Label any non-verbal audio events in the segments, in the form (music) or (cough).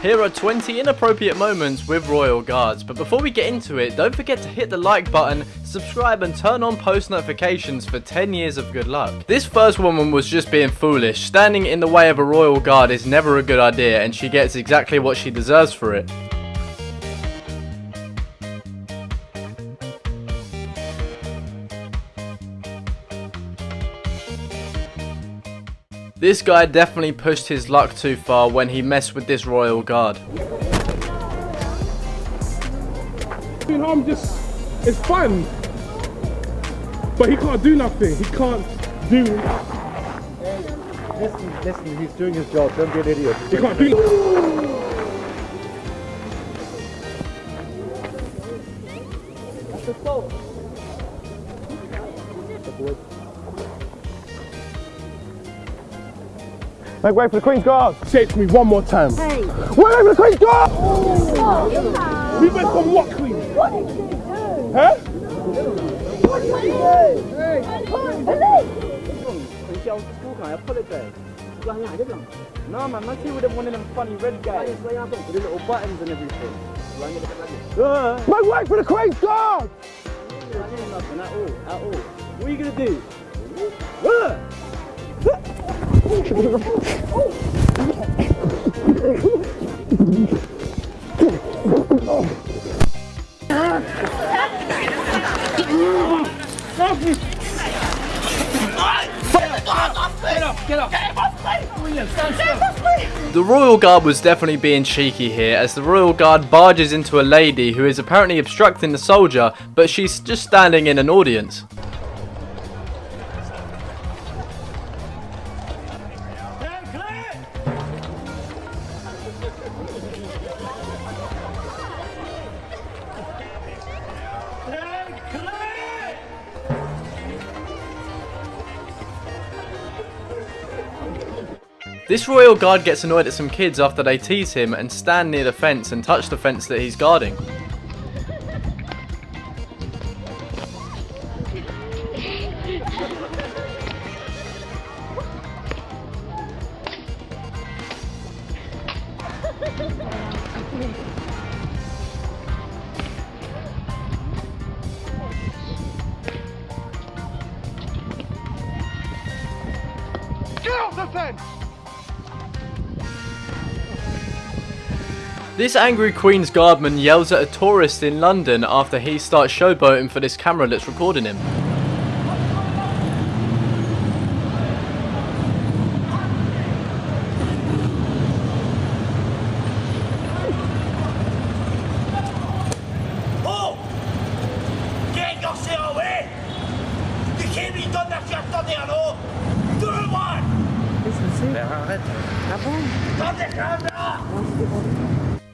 Here are 20 inappropriate moments with Royal Guards, but before we get into it, don't forget to hit the like button, subscribe and turn on post notifications for 10 years of good luck. This first woman was just being foolish, standing in the way of a Royal Guard is never a good idea and she gets exactly what she deserves for it. This guy definitely pushed his luck too far when he messed with this royal guard. I'm just, it's fun. But he can't do nothing. He can't do. Listen, listen, he's doing his job. Don't be an idiot. He can't do. Make way for the Queen's Guard! Say it to me one more time. Hey. Wait for the Queen's Guard! What? We went from what Queen? What did you do? Huh? What did you do? Police! No man, let's see with them one of them funny red guys. With the little buttons and everything. Uh, Make way for the Queen's Guard! nothing at all, at all. What are you gonna do? The Royal Guard was definitely being cheeky here as the Royal Guard barges into a lady who is apparently obstructing the soldier but she's just standing in an audience. This royal guard gets annoyed at some kids after they tease him and stand near the fence and touch the fence that he's guarding. This angry Queen's Guardman yells at a tourist in London after he starts showboating for this camera that's recording him. Oh! Get yourself away! Tu qui lui donne la carte attendez allô Tout le monde Dans les caméras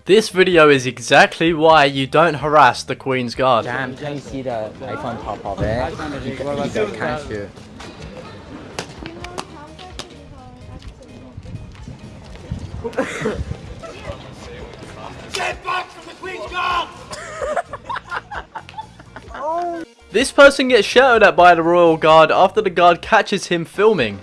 this video is exactly why you don't harass the Queen's Guard. Damn, can you see the iPhone pop up there? You, you can't shoot. Get back from the Queen's Guard! This person gets shouted at by the Royal Guard after the guard catches him filming.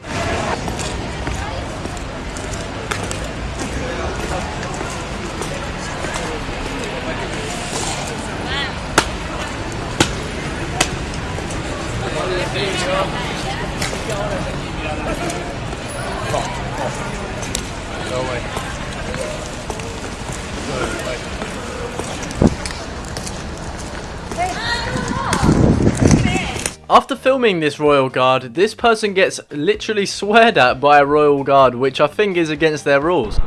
After filming this royal guard, this person gets literally sweared at by a royal guard, which I think is against their rules.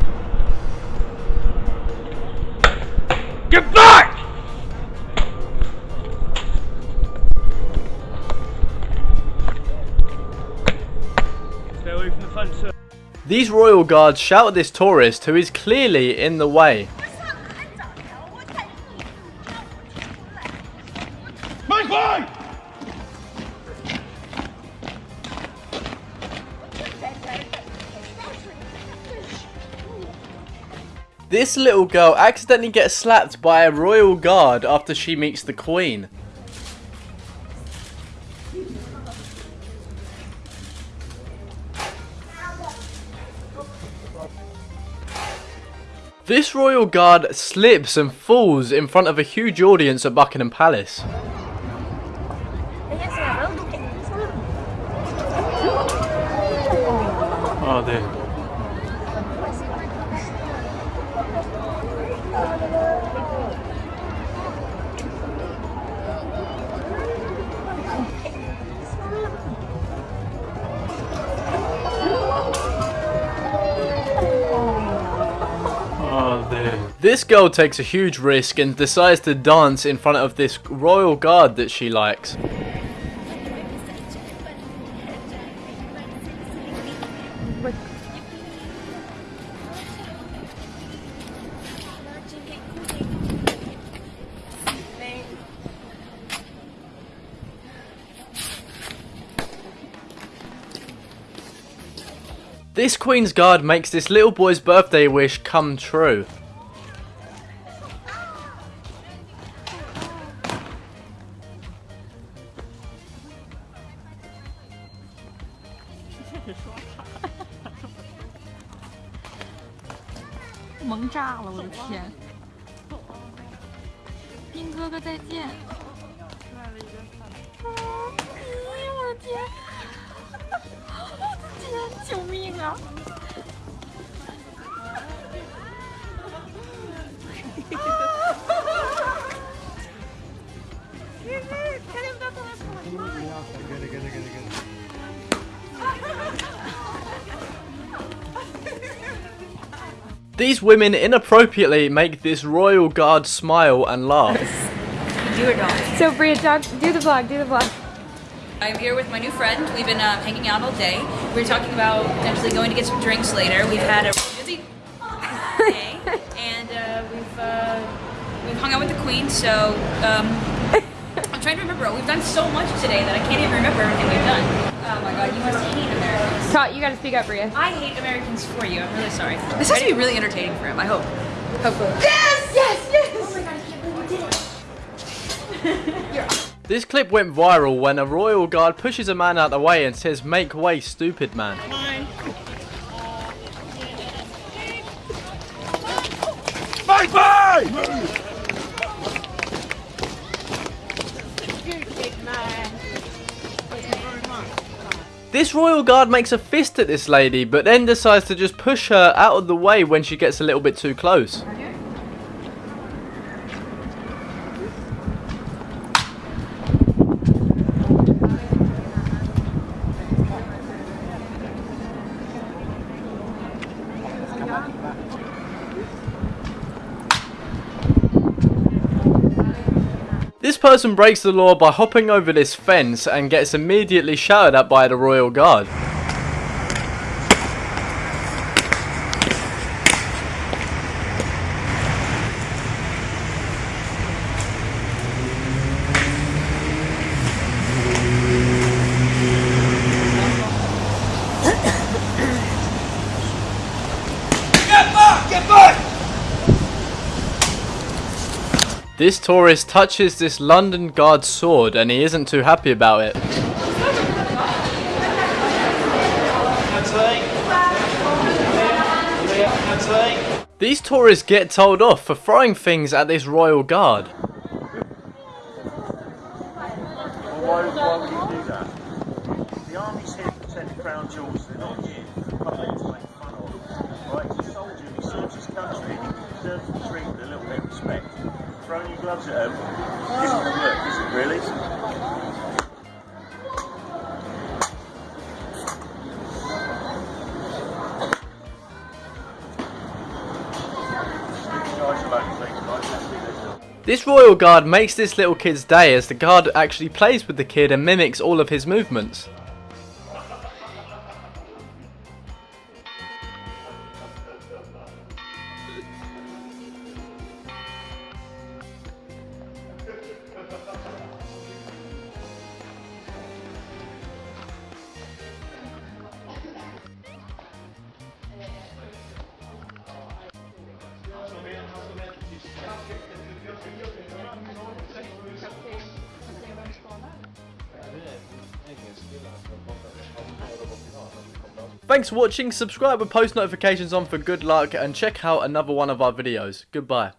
Get back! Stay away from the fence, sir. These royal guards shout at this tourist who is clearly in the way. This little girl accidentally gets slapped by a royal guard after she meets the queen. This royal guard slips and falls in front of a huge audience at Buckingham Palace. This girl takes a huge risk and decides to dance in front of this royal guard that she likes. This Queen's Guard makes this little boy's birthday wish come true. “天！兵哥哥再见！哎呦我的天！我的天！救命啊！给给，看见没？他在跑！给你，给你，给你，给你，给你。！These women inappropriately make this royal guard smile and laugh. (laughs) Do or don't. So Bria, talk, do the vlog, do the vlog. I'm here with my new friend. We've been uh, hanging out all day. We were talking about potentially going to get some drinks later. We've had a busy day, (laughs) and uh, we've uh, we've hung out with the queen. So um, (laughs) I'm trying to remember. We've done so much today that I can't even remember everything we've done. Oh my god, you must hate Americans. Talk, you gotta speak up, Bria. I hate Americans for you. I'm really sorry. This has to be really entertaining for him. I hope. Hopefully. Yes, yes, yes. Oh my god, I can't believe we did it. (laughs) This clip went viral when a royal guard pushes a man out the way and says, make way stupid man. Bye bye! This royal guard makes a fist at this lady, but then decides to just push her out of the way when she gets a little bit too close. Person breaks the law by hopping over this fence and gets immediately shouted at by the royal guard. Get back! Get back! This tourist touches this London guard's sword and he isn't too happy about it. These tourists get told off for throwing things at this royal guard. Why, why would you do that? The army's here crown jewels. They're not here for the public to make fun of. Right? He's a soldier. He serves his country. He deserves to be treated with a little bit of respect. Throwing your gloves at him isn't going to work, is it really? Guys alone, please, guys. Let's do this. This royal guard makes this little kid's day as the guard actually plays with the kid and mimics all of his movements. Thanks for watching, subscribe with post notifications on for good luck and check out another one of our videos. Goodbye.